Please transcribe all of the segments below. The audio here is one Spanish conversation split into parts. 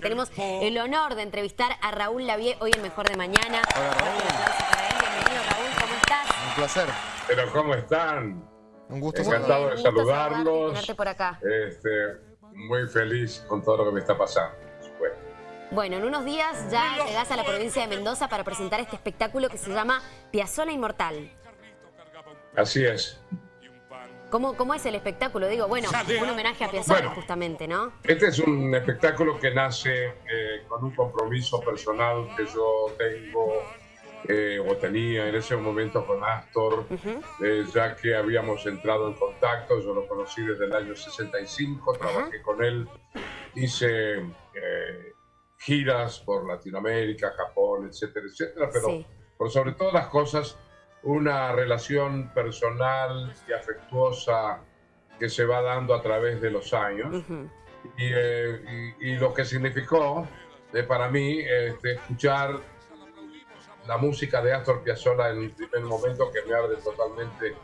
Tenemos el honor de entrevistar a Raúl Lavie hoy en Mejor de Mañana. Hola Raúl. Un aplauso para él. Bienvenido Raúl, ¿cómo estás? Un placer. Pero ¿cómo están? Un gusto Encantado de saludarlos. Tenerte por acá. Este, muy feliz con todo lo que me está pasando. Bueno, en unos días ya llegás a la provincia de Mendoza para presentar este espectáculo que se llama Piazzola Inmortal. Así es. ¿Cómo, ¿Cómo, es el espectáculo? Digo, bueno, un homenaje a Piazzolla justamente, ¿no? Este es un espectáculo que nace eh, con un compromiso personal que yo tengo eh, o tenía en ese momento con Astor, eh, ya que habíamos entrado en contacto, yo lo conocí desde el año 65, trabajé con él, hice giras por Latinoamérica, Japón, etcétera, etcétera, pero por sobre todas las cosas una relación personal y afectuosa que se va dando a través de los años. Eh, y, lo que significó eh, para mí este, escuchar la música de Astor Piazzolla en el primer momento que me abre totalmente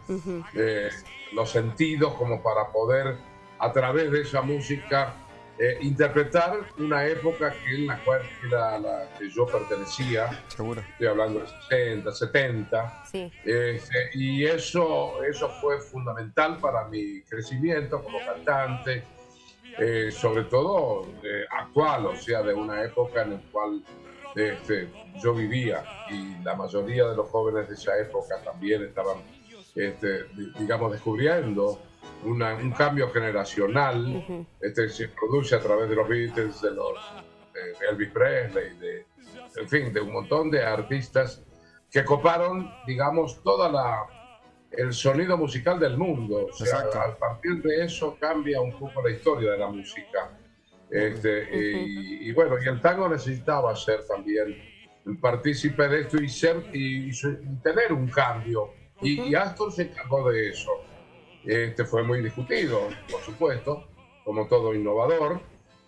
eh, los sentidos como para poder a través de esa música eh, interpretar una época que en la cual era la que yo pertenecía, Seguro. estoy hablando de 60, 70, sí. Este, y eso, eso fue fundamental para mi crecimiento como cantante, eh, sobre todo eh, actual, o sea, de una época en la cual este, yo vivía y la mayoría de los jóvenes de esa época también estaban, este, digamos, descubriendo un cambio generacional este, se produce a través de los Beatles, de, los, de Elvis Presley, de, en fin, de un montón de artistas que coparon, digamos, toda la el sonido musical del mundo. O sea, a partir de eso cambia un poco la historia de la música. Este, y, bueno, y el tango necesitaba ser también partícipe de esto y ser y, tener un cambio. Y, y Astor se encargó de eso. Este fue muy discutido, por supuesto, como todo innovador,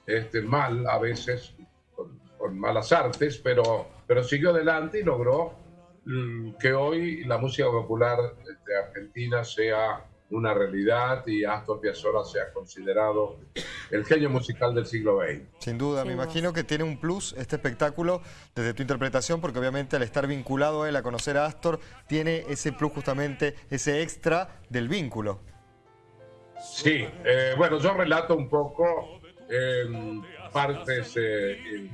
este, mal a veces, con, malas artes, pero, pero siguió adelante y logró mm, que hoy la música popular de Argentina sea una realidad y Astor Piazzolla sea considerado el genio musical del siglo XX. Sin duda, me imagino que tiene un plus este espectáculo desde tu interpretación, porque obviamente al estar vinculado a él, a conocer a Astor, tiene ese plus justamente, ese extra del vínculo. Sí, eh, bueno, yo relato un poco em, partes, eh,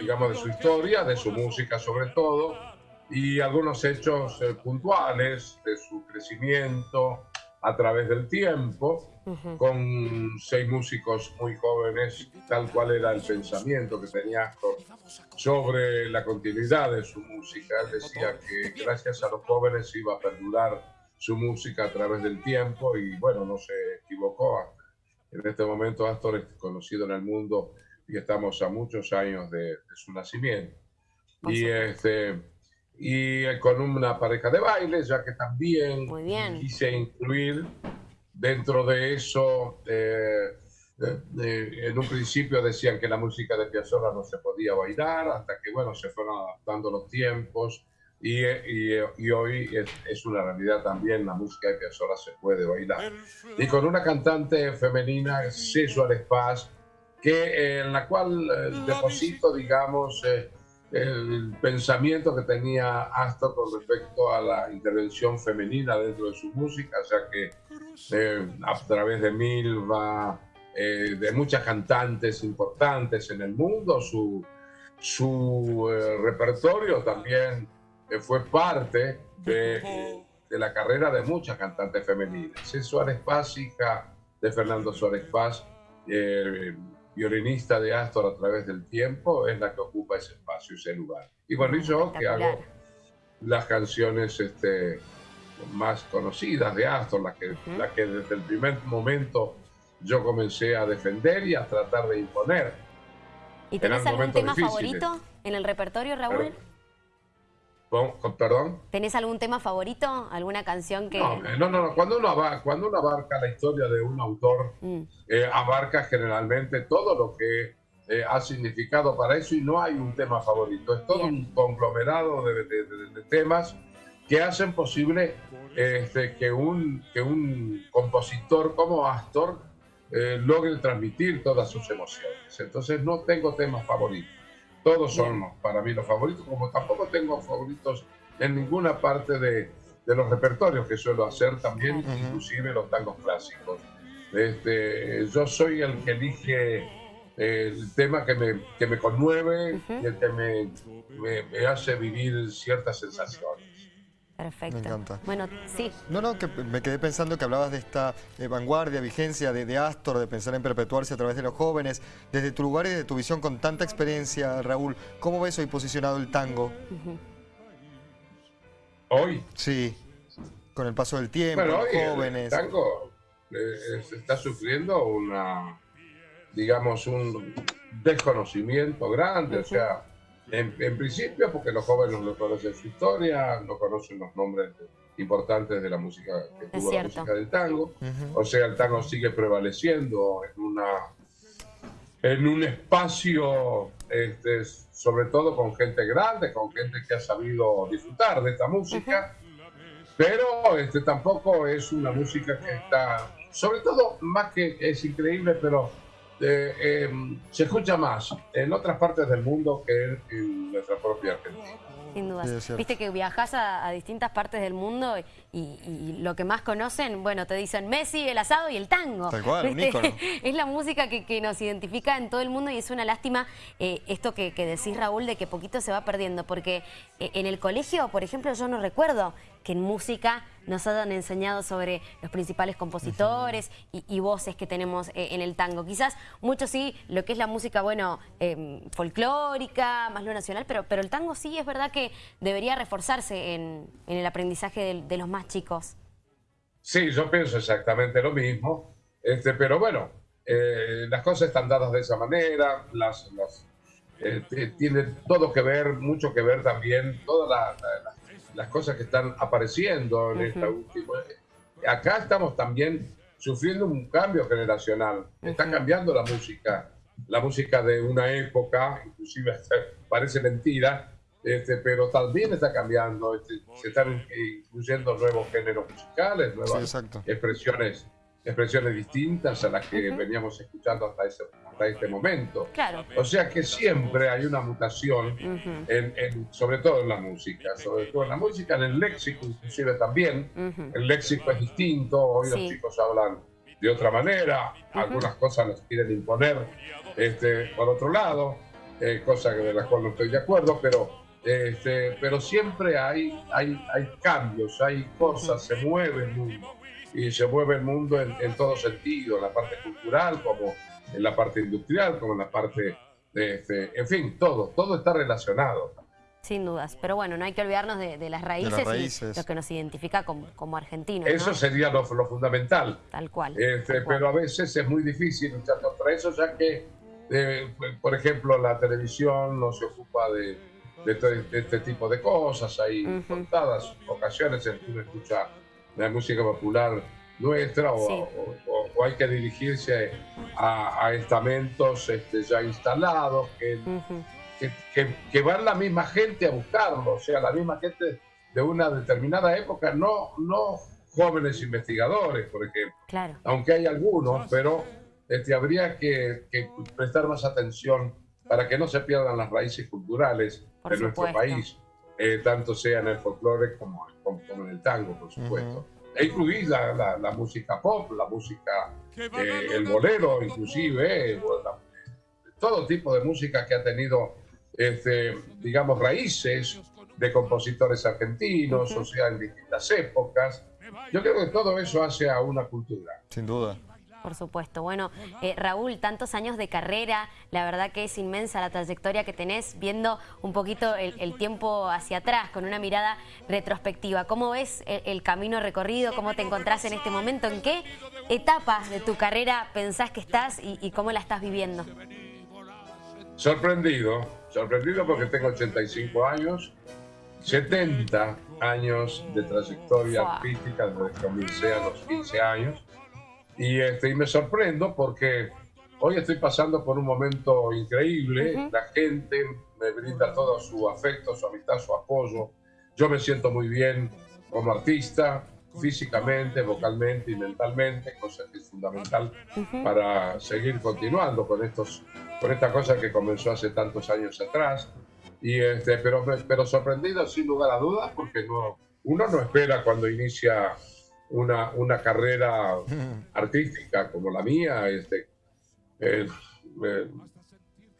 digamos, de su historia, de su música sobre todo, y algunos hechos eh, puntuales de su crecimiento, a través del tiempo, con seis músicos muy jóvenes, tal cual era el pensamiento que tenía sobre la continuidad de su música. Él decía que gracias a los jóvenes iba a perdurar su música a través del tiempo y bueno, no se equivocó. En este momento Astor es conocido en el mundo y estamos a muchos años de, su nacimiento. Y este y con una pareja de baile, ya que también quise incluir dentro de eso, eh, en un principio decían que la música de Piazzolla no se podía bailar, hasta que bueno, se fueron adaptando los tiempos y, y, y hoy es, es, una realidad también, la música de Piazzolla se puede bailar. Y con una cantante femenina, César Espaz, que, en la cual eh, deposito, digamos, eh, el pensamiento que tenía Astor con respecto a la intervención femenina dentro de su música, o sea que eh, a través de Milva, eh, de muchas cantantes importantes en el mundo, su, su eh, repertorio también fue parte de, de, la carrera de muchas cantantes femeninas. Es Suárez Paz, hija de Fernando Suárez Paz, violinista de Astor a través del tiempo, es la que ocupa ese espacio, ese lugar. Y bueno, y yo que hago las canciones este, más conocidas de Astor, las que, que desde el primer momento yo comencé a defender y a tratar de imponer. ¿Y tenés algún tema favorito en el repertorio, Raúl? ¿Perdón? ¿Tenés algún tema favorito? ¿Alguna canción que...? No, no, no. Cuando, uno abarca, cuando uno abarca la historia de un autor, mm. eh, abarca generalmente todo lo que eh, ha significado para eso y no hay un tema favorito. Es todo un conglomerado de, temas que hacen posible este, que, un, que un compositor como Astor eh, logre transmitir todas sus emociones. Entonces no tengo temas favoritos. Todos son para mí los favoritos, como tampoco tengo favoritos en ninguna parte de, los repertorios que suelo hacer también, inclusive los tangos clásicos. Este, yo soy el que elige el tema que me, que me conmueve y el que me, me, hace vivir ciertas sensaciones. Perfecto. Me encanta. Bueno, sí. No, no, que me quedé pensando que hablabas de esta eh, vanguardia, vigencia de, de, Astor, de pensar en perpetuarse a través de los jóvenes. Desde tu lugar y de tu visión con tanta experiencia, Raúl, ¿cómo ves hoy posicionado el tango? ¿Hoy? Sí, con el paso del tiempo, los jóvenes. El tango eh, está sufriendo una, digamos, un desconocimiento grande, o sea en, principio, porque los jóvenes no conocen su historia, no conocen los nombres importantes de la música que tuvo la música del tango. O sea, el tango sigue prevaleciendo en una en un espacio, este, sobre todo con gente grande, con gente que ha sabido disfrutar de esta música, pero este, tampoco es una música que está, sobre todo, más que es increíble, pero eh, se escucha más en otras partes del mundo que en nuestra propia Argentina. Sin duda. Viste que viajas a, distintas partes del mundo y, lo que más conocen, bueno, te dicen Messi, el asado y el tango. Tal cual, un ícono. Es la música que, nos identifica en todo el mundo y es una lástima eh, esto que, decís, Raúl, de que poquito se va perdiendo. Porque eh, en el colegio, por ejemplo, yo no recuerdo que en música nos hayan enseñado sobre los principales compositores y, voces que tenemos eh, en el tango. Quizás mucho sí, lo que es la música, bueno, em, folclórica, más lo nacional, pero, pero el tango sí es verdad que debería reforzarse en, el aprendizaje de, los más chicos. Sí, yo pienso exactamente lo mismo, este, pero bueno, eh, las cosas están dadas de esa manera, las, eh, tiene todo que ver, mucho que ver también, todas las las cosas que están apareciendo en esta última. Acá estamos también sufriendo un cambio generacional. Está cambiando la música, la música de una época, inclusive parece mentira, este, pero también está cambiando. Este, se están incluyendo nuevos géneros musicales, nuevas expresiones expresiones distintas a las que veníamos escuchando hasta, ese, hasta este momento. Claro. O sea que siempre hay una mutación, en, sobre todo en la música, sobre todo en la música, en el léxico inclusive también. El léxico es distinto, hoy los chicos hablan de otra manera, algunas cosas las quieren imponer este, por otro lado, eh, cosas de las cuales no estoy de acuerdo, pero este, pero siempre hay, hay, hay cambios, hay cosas, se mueve el mundo y se mueve el mundo en, en todo sentido, en la parte cultural, como en la parte industrial, como en la parte, de, este, en fin, todo, todo está relacionado. Sin dudas, pero bueno, no hay que olvidarnos de, las, raíces y lo que nos identifica como, como argentinos. Eso sería lo, fundamental. Tal cual, este, Pero a veces es muy difícil luchar contra eso, ya que, eh, por ejemplo, la televisión no se ocupa de, de, este tipo de cosas. Hay contadas ocasiones en que uno escucha la música popular nuestra o, hay que dirigirse a, estamentos este, ya instalados que, que, van la misma gente a buscarlo, o sea, la misma gente de una determinada época, no, no jóvenes investigadores, por ejemplo, aunque hay algunos, pero este, habría que, prestar más atención para que no se pierdan las raíces culturales de nuestro país, eh, tanto sea en el folclore como, como en el tango, por supuesto e incluida la, música pop, la música, eh, el bolero inclusive, eh, todo tipo de música que ha tenido, este, digamos, raíces de compositores argentinos, o sea, en distintas épocas. Yo creo que todo eso hace a una cultura. Sin duda. Por supuesto. Bueno, eh, Raúl, tantos años de carrera, la verdad que es inmensa la trayectoria que tenés, viendo un poquito el, tiempo hacia atrás, con una mirada retrospectiva. ¿Cómo ves el, camino recorrido? ¿Cómo te encontrás en este momento? ¿En qué etapa de tu carrera pensás que estás y, cómo la estás viviendo? Sorprendido, sorprendido porque tengo 85 años, 70 años de trayectoria artística desde que comencé a los 15 años y, este, y me sorprendo porque hoy estoy pasando por un momento increíble. La gente me brinda todo su afecto, su amistad, su apoyo. Yo me siento muy bien como artista. físicamente, vocalmente y mentalmente, cosa que es fundamental para seguir continuando con estos, con esta cosa que comenzó hace tantos años atrás. Y este, pero, pero sorprendido sin lugar a dudas, porque no, uno no espera cuando inicia una, una carrera artística como la mía, este, eh, eh,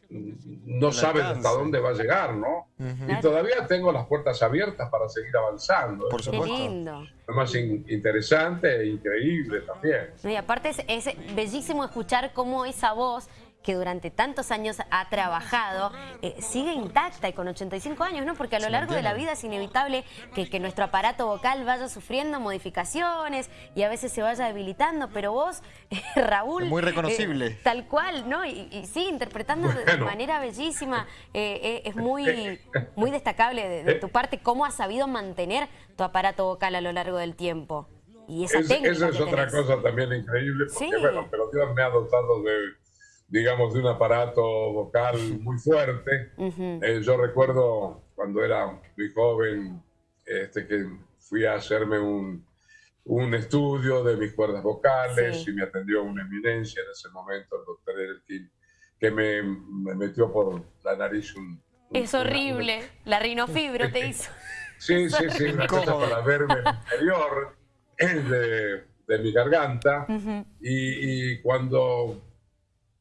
no sabe hasta dónde va a llegar, ¿no? Y todavía tengo las puertas abiertas para seguir avanzando. Por supuesto. Qué lindo. Es más interesante e increíble también. y aparte es, es bellísimo escuchar cómo esa voz que durante tantos años ha trabajado, eh, sigue intacta y con 85 años, ¿no? Porque a lo largo de la vida es inevitable que, que, nuestro aparato vocal vaya sufriendo modificaciones y a veces se vaya debilitando, pero vos, Raúl... muy reconocible. Eh, tal cual, ¿no? Y, sí, interpretando de manera bellísima. Eh, es muy, muy destacable de, tu parte cómo has sabido mantener tu aparato vocal a lo largo del tiempo. Y esa técnica Esa es otra cosa también increíble, porque bueno, pero Dios me ha dotado de digamos, de un aparato vocal muy fuerte. Eh, yo recuerdo cuando era muy joven este, que fui a hacerme un, un estudio de mis cuerdas vocales y me atendió una eminencia en ese momento, el doctor Elkin, que me, me, metió por la nariz un... es horrible, la rinofibro te hizo. Sí, sí, sí, una cosa para verme el interior de, de mi garganta. y, y, cuando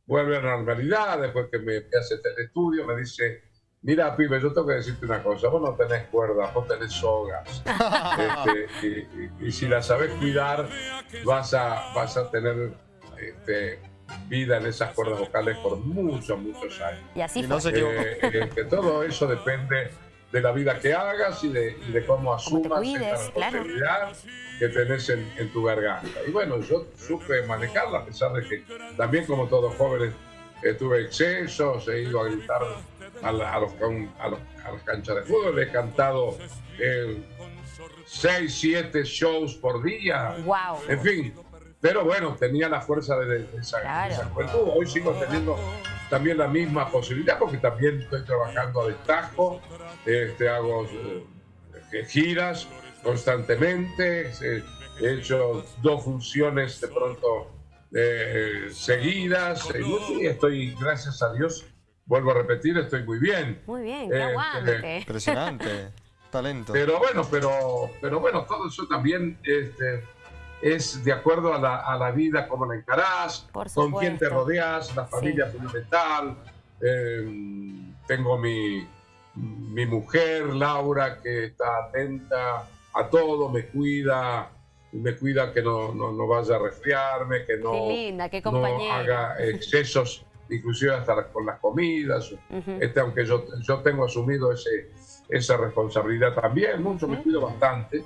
vuelve a la normalidad, después que me hace el estudio, me dice, mira, pibe, yo tengo que decirte una cosa, vos no tenés cuerdas, vos tenés sogas. Este, y, si las sabes cuidar, vas a, vas a tener este, vida en esas cuerdas vocales por muchos, muchos años. Y así No eh, eh, que todo eso depende de la vida que hagas y de, cómo asumas esa responsabilidad que tenés en, tu garganta. Y bueno, yo supe manejarla, a pesar de que también como todos jóvenes tuve excesos, he ido a gritar a, los, a, los, las canchas de fútbol, he cantado eh, seis, siete shows por día. Wow. En fin, pero bueno, tenía la fuerza de, esa, juventud. Hoy sigo teniendo también la misma posibilidad porque también estoy trabajando a destajo, este, hago eh, giras constantemente, he hecho dos funciones de pronto eh, seguidas y estoy, gracias a Dios, vuelvo a repetir, estoy muy bien. Muy bien, qué este, Impresionante, talento. Pero bueno, pero, pero bueno, todo eso también este, es de acuerdo a la, a la vida, cómo la encarás, con quién te rodeas, la familia fundamental. Em, tengo mi, mi mujer, Laura, que está atenta a todo, me cuida, me cuida que no, no, vaya a resfriarme, que no, no haga excesos, inclusive hasta con las comidas. este, aunque yo, yo tengo asumido ese, esa responsabilidad también, mucho, me cuido bastante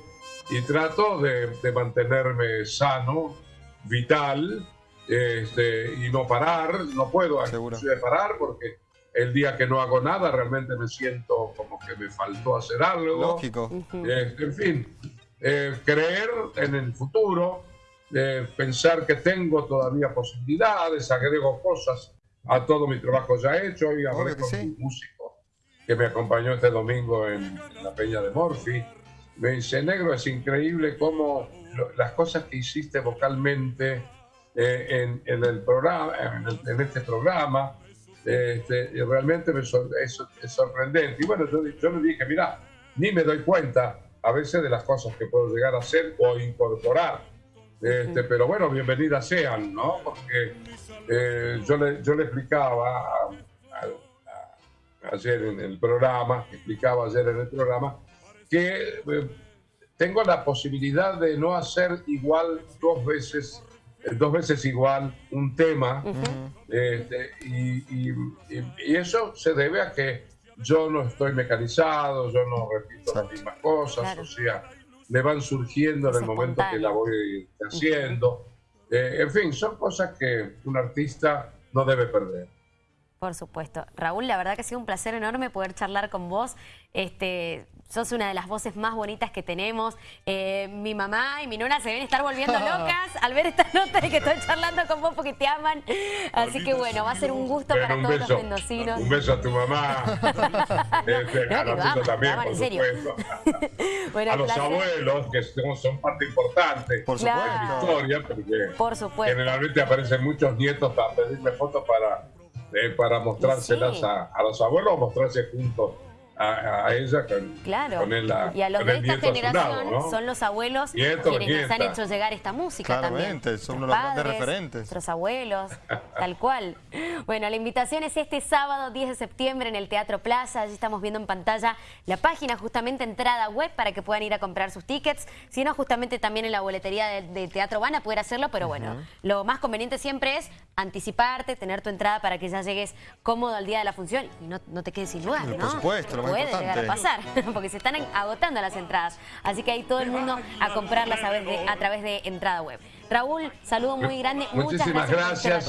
y trato de, mantenerme sano, vital, este, y no parar, no puedo parar porque el día que no hago nada realmente me siento como que me faltó hacer algo. Lógico. Este, en fin, eh, creer en el futuro, eh, pensar que tengo todavía posibilidades, agrego cosas a todo mi trabajo ya hecho y hablé con un músico que me acompañó este domingo en la Peña de Morphy me dice, negro, es increíble cómo las cosas que hiciste vocalmente eh, en, el programa, en, este programa, este, realmente me es, sorprendente. Y bueno, yo, le dije, mira, ni me doy cuenta a veces de las cosas que puedo llegar a hacer o incorporar. Este, pero bueno, bienvenidas sean, ¿no? Porque eh, yo, le, yo le explicaba ayer en el programa, explicaba ayer en el programa, que eh, tengo la posibilidad de no hacer igual dos veces, eh, dos veces igual un tema, este, y, eso se debe a que yo no estoy mecanizado, yo no repito las mismas cosas, o sea, me van surgiendo en el momento que la voy haciendo. Eh, en fin, son cosas que un artista no debe perder. Por supuesto. Raúl, la verdad que ha sido un placer enorme poder charlar con vos. Este, sos una de las voces más bonitas que tenemos. Eh, mi mamá y mi nona se deben estar volviendo locas al ver esta nota de que estoy charlando con vos porque te aman. Así que bueno, va a ser un gusto para todos los mendocinos. Un beso a tu mamá. este, a nosotros también, por supuesto. bueno, a los abuelos, que son parte importante por supuesto. de la historia, porque por supuesto. generalmente aparecen muchos nietos para pedirme fotos para eh, para mostrárselas a, a, los abuelos o mostrarse juntos a, ella con, claro. con el, Y a los de esta generación son los abuelos quienes nos han hecho llegar esta música Claramente, son los grandes referentes. Nuestros abuelos, tal cual. Bueno, la invitación es este sábado 10 de septiembre en el Teatro Plaza. Allí estamos viendo en pantalla la página, justamente entrada web para que puedan ir a comprar sus tickets. Si no, justamente también en la boletería de, Teatro van a poder hacerlo, pero bueno, lo más conveniente siempre es anticiparte, tener tu entrada para que ya llegues cómodo al día de la función y no, no te quedes sin lugar, ¿no? Por supuesto, lo puede llegar a pasar, porque se están agotando las entradas. Así que ahí todo el mundo a comprarlas a través de, a través de entrada web. Raúl, saludo muy grande. Muchísimas gracias.